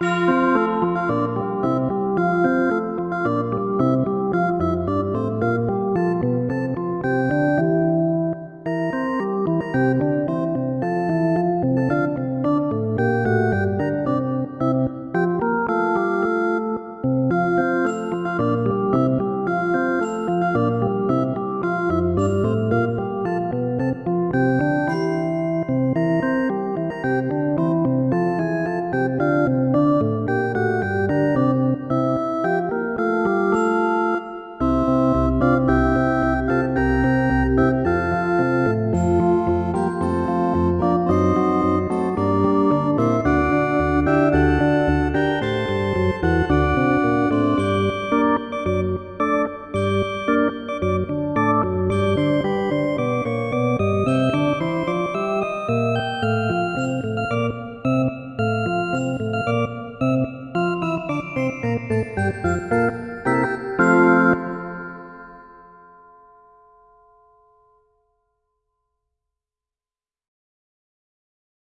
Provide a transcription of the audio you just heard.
you